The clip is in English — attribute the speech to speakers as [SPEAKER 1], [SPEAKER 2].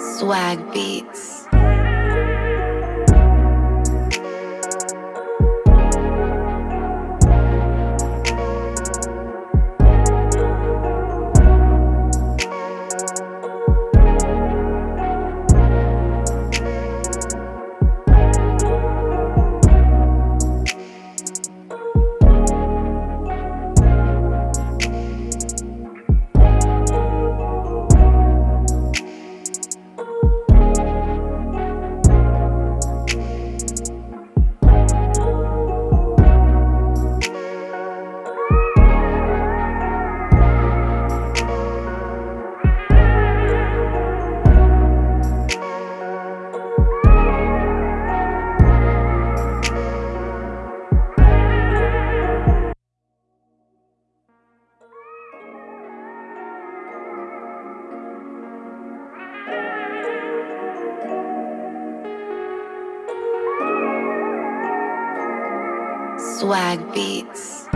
[SPEAKER 1] Swag Beats. Swag Beats.